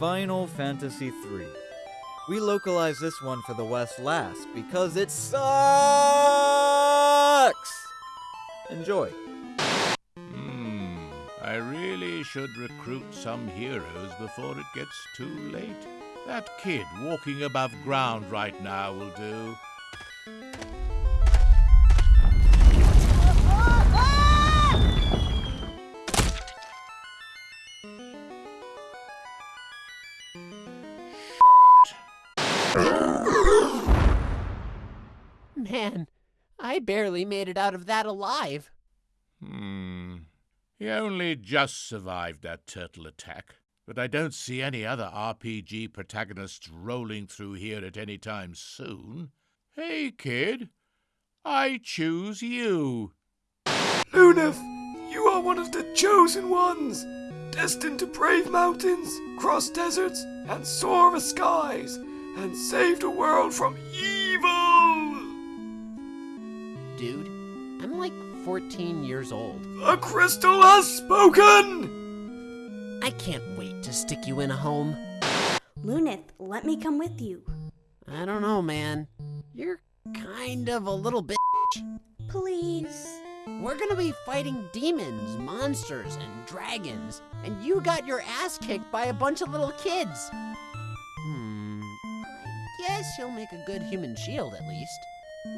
Final Fantasy III. We localized this one for the West last because it sucks! Enjoy. Hmm, I really should recruit some heroes before it gets too late. That kid walking above ground right now will do. Man, I barely made it out of that alive. Hmm. He only just survived that turtle attack, but I don't see any other RPG protagonists rolling through here at any time soon. Hey, kid, I choose you. Luneth, you are one of the chosen ones, destined to brave mountains, cross deserts, and soar the skies, and save the world from evil! Dude, I'm like 14 years old. The crystal has spoken! I can't wait to stick you in a home. Luneth, let me come with you. I don't know, man. You're kind of a little bitch. Please. We're gonna be fighting demons, monsters, and dragons, and you got your ass kicked by a bunch of little kids. Hmm. I guess you'll make a good human shield at least.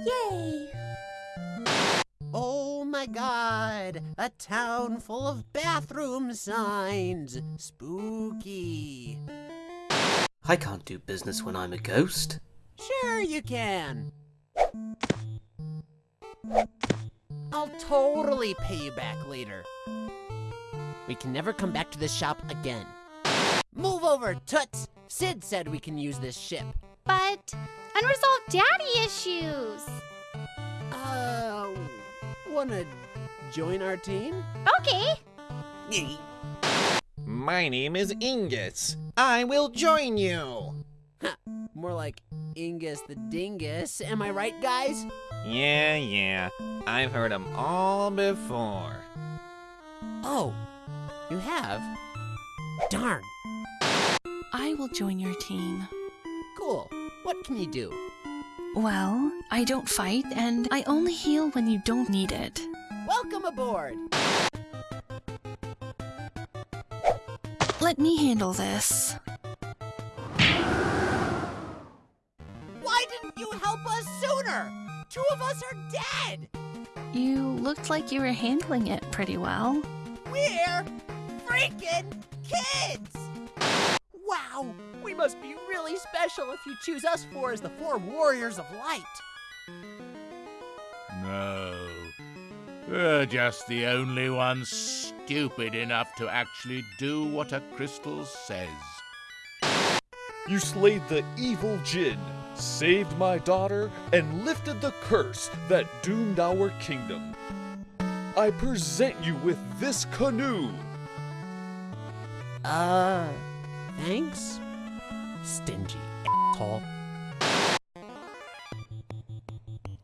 Yay! Oh my god! A town full of bathroom signs! Spooky! I can't do business when I'm a ghost. Sure you can! I'll totally pay you back later. We can never come back to this shop again. Move over, Toots! Cid said we can use this ship. But unresolved daddy issues. Wanna join our team? Okay. My name is Ingus. I will join you. More like Ingus the Dingus. Am I right, guys? Yeah, yeah. I've heard heard 'em all before. Oh, you have? Darn. I will join your team. Cool. What can you do? Well, I don't fight, and I only heal when you don't need it. Welcome aboard! Let me handle this. Why didn't you help us sooner? Two of us are dead! You looked like you were handling it pretty well. We're freaking kids! Wow, must be really special if you choose us four as the four warriors of light. No. We're just the only ones stupid enough to actually do what a crystal says. You slayed the evil Jinn, saved my daughter, and lifted the curse that doomed our kingdom. I present you with this canoe. Uh, thanks? Stingy asshole.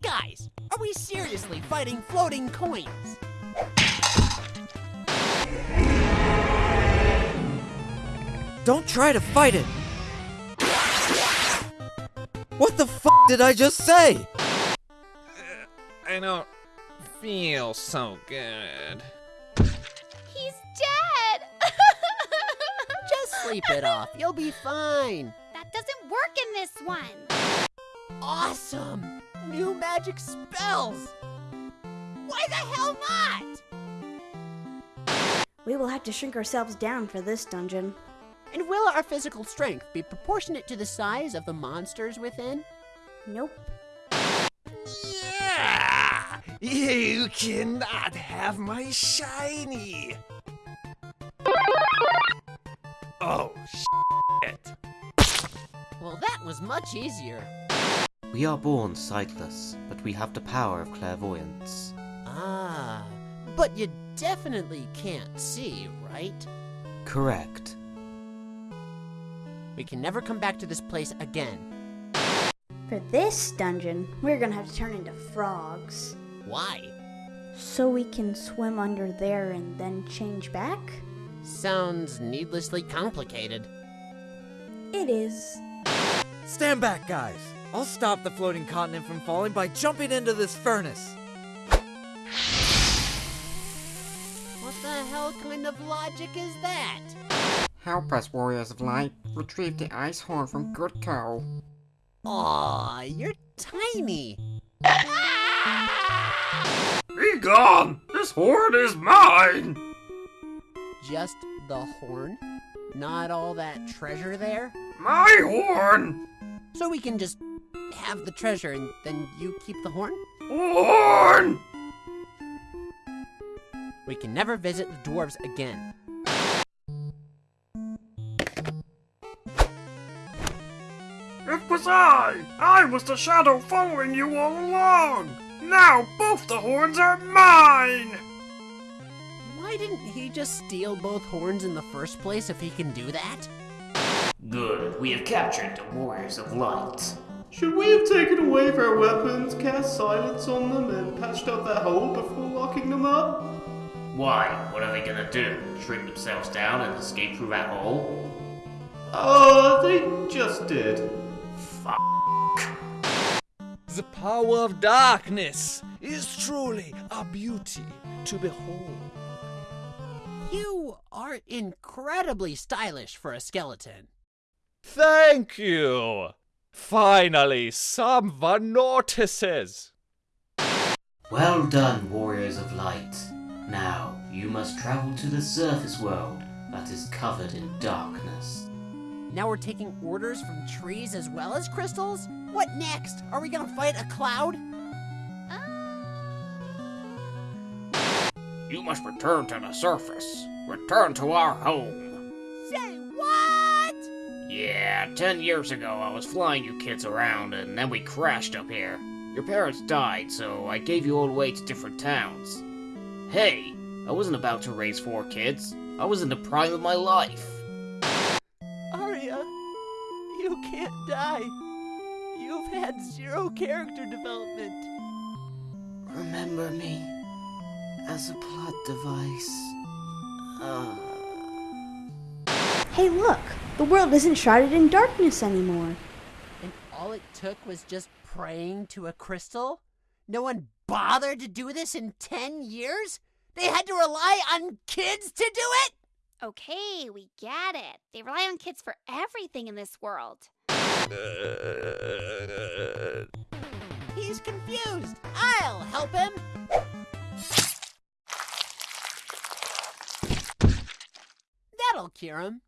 Guys, are we seriously fighting floating coins? Don't try to fight it! What the f did I just say? I don't feel so good. He's dead. Just sleep it off. You'll be fine. that doesn't work in this one. Awesome! New magic spells! Why the hell not? We will have to shrink ourselves down for this dungeon. And will our physical strength be proportionate to the size of the monsters within? Nope. Yeah! You cannot have my shiny! Oh, shit. Well, that was much easier. We are born sightless, but we have the power of clairvoyance. Ah, but you definitely can't see, right? Correct. We can never come back to this place again. For this dungeon, we're gonna have to turn into frogs. Why? So we can swim under there and then change back? Sounds needlessly complicated. It is. Stand back, guys. I'll stop the floating continent from falling by jumping into this furnace. What the hell kind of logic is that? Help us, Warriors of Light. Retrieve the ice horn from Good Cow. Aw, you're tiny. Be gone! This horn is mine! Just the horn? Not all that treasure there? My horn! So we can just have the treasure and then you keep the horn? Horn! We can never visit the dwarves again. It was I! I was the shadow following you all along! Now both the horns are mine! Why didn't he just steal both horns in the first place if he can do that? Good, we have captured the Warriors of Light. Should we have taken away their weapons, cast silence on them, and patched up that hole before locking them up? Why? What are they gonna do? Shrink themselves down and escape through that hole? Uh, they just did. Fuck. The power of darkness is truly a beauty to behold. You are incredibly stylish for a skeleton. Thank you! Finally, someone notices! Well done, Warriors of Light. Now, you must travel to the surface world that is covered in darkness. Now we're taking orders from trees as well as crystals? What next? Are we gonna fight a cloud? You must return to the surface. Return to our home. Say what? Yeah, ten years ago I was flying you kids around and then we crashed up here. Your parents died, so I gave you all away to different towns. Hey, I wasn't about to raise four kids. I was in the prime of my life. Aria, you can't die. You've had zero character development. Remember me as a plot device. Uh... Hey, look! The world isn't shrouded in darkness anymore. And all it took was just praying to a crystal? No one bothered to do this in 10 years? They had to rely on kids to do it? Okay, we get it. They rely on kids for everything in this world. He's confused. I'll help him. That'll cure him.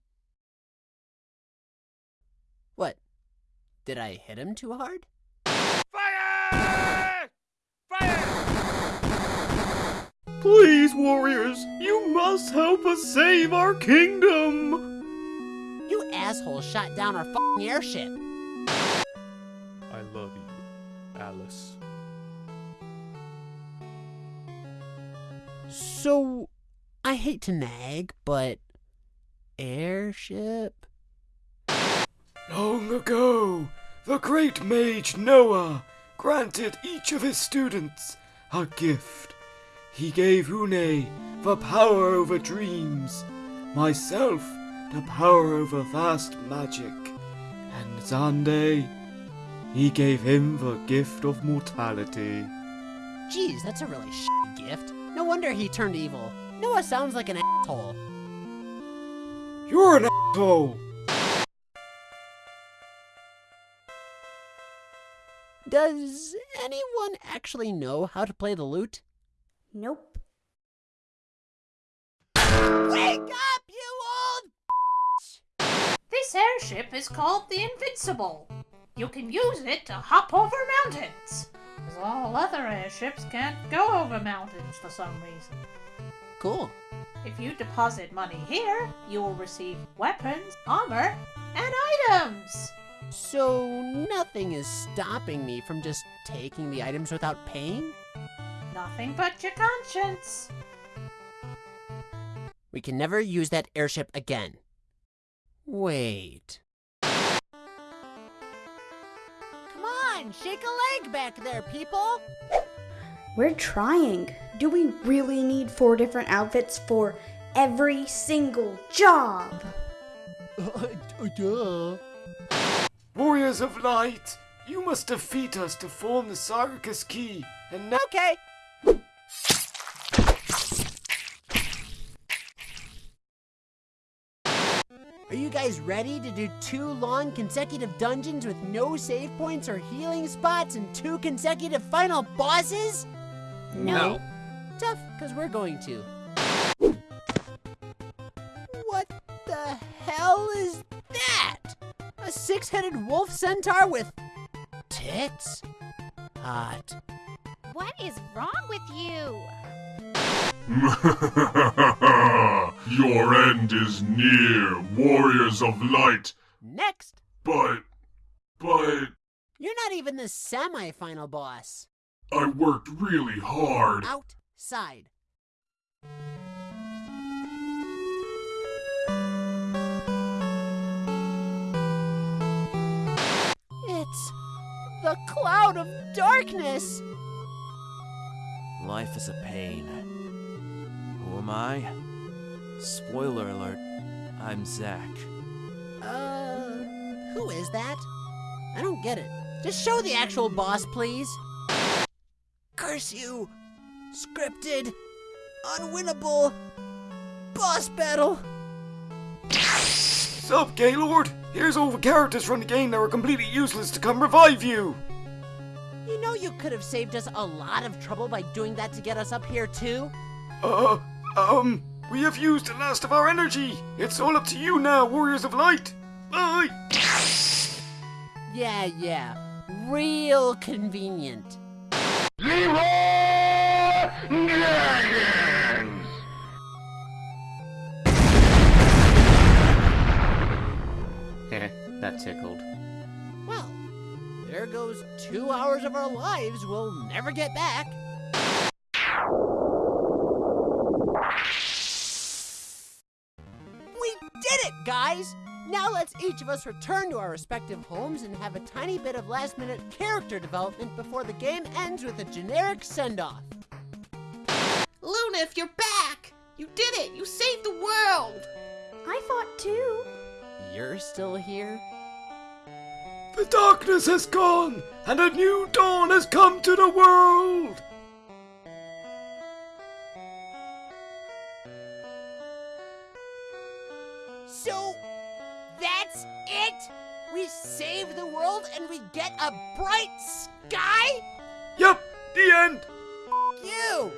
What? Did I hit him too hard? Fire! Fire! Please, warriors, you must help us save our kingdom! You assholes shot down our f***ing airship. I love you, Alice. So, I hate to nag, but airship? Long ago, the great mage Noah granted each of his students a gift. He gave Une the power over dreams, myself the power over vast magic, and Xande, he gave him the gift of mortality. Geez, that's a really shitty gift. No wonder he turned evil. Noah sounds like an asshole. You're an asshole! Does anyone actually know how to play the lute? Nope. Wake up, you old This airship is called the Invincible. You can use it to hop over mountains. Because all other airships can't go over mountains for some reason. Cool. If you deposit money here, you will receive weapons, armor, and items. So nothing is stopping me from just taking the items without paying? Nothing but your conscience. We can never use that airship again. Wait. Come on, shake a leg back there, people! We're trying. Do we really need four different outfits for every single job? Duh. Warriors of Light, you must defeat us to form the Sarkis Key, and now. Okay. Are you guys ready to do two long consecutive dungeons with no save points or healing spots and two consecutive final bosses? No. Tough, because we're going to. What the hell is that? A six headed wolf centaur with tits? Hot. What is wrong with you? Your end is near, Warriors of Light. Next, But, but, you're not even the semi final boss. I worked really hard. Outside. It's the cloud of darkness. Life is a pain. Who am I? Spoiler alert, I'm Zack. Uh, who is that? I don't get it. Just show the actual boss, please. Curse you! Scripted, unwinnable boss battle. Sup, Gaylord? Here's all the characters from the game that were completely useless to come revive you! You know you could have saved us a lot of trouble by doing that to get us up here too. Uh, um, we have used the last of our energy! It's all up to you now, Warriors of Light! Bye! Yeah, yeah. Real convenient. Goes two hours of our lives we'll never get back. We did it, guys! Now let's each of us return to our respective homes and have a tiny bit of last minute character development before the game ends with a generic send off. Luneth, you're back! You did it! You saved the world! I thought too. You're still here? The darkness has gone, and a new dawn has come to the world! So, that's it? We save the world and we get a bright sky? Yep, the end! You!